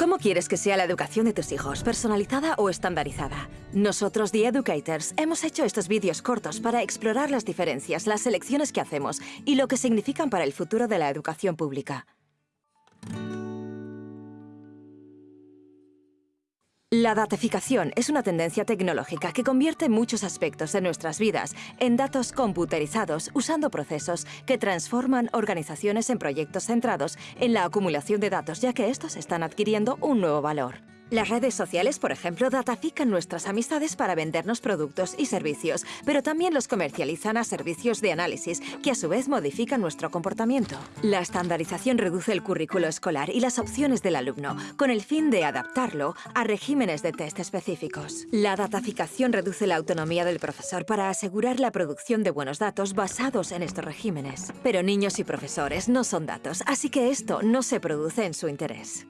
¿Cómo quieres que sea la educación de tus hijos? ¿Personalizada o estandarizada? Nosotros, The Educators, hemos hecho estos vídeos cortos para explorar las diferencias, las elecciones que hacemos y lo que significan para el futuro de la educación pública. La datificación es una tendencia tecnológica que convierte muchos aspectos de nuestras vidas en datos computerizados usando procesos que transforman organizaciones en proyectos centrados en la acumulación de datos, ya que estos están adquiriendo un nuevo valor. Las redes sociales, por ejemplo, datafican nuestras amistades para vendernos productos y servicios, pero también los comercializan a servicios de análisis, que a su vez modifican nuestro comportamiento. La estandarización reduce el currículo escolar y las opciones del alumno, con el fin de adaptarlo a regímenes de test específicos. La dataficación reduce la autonomía del profesor para asegurar la producción de buenos datos basados en estos regímenes. Pero niños y profesores no son datos, así que esto no se produce en su interés.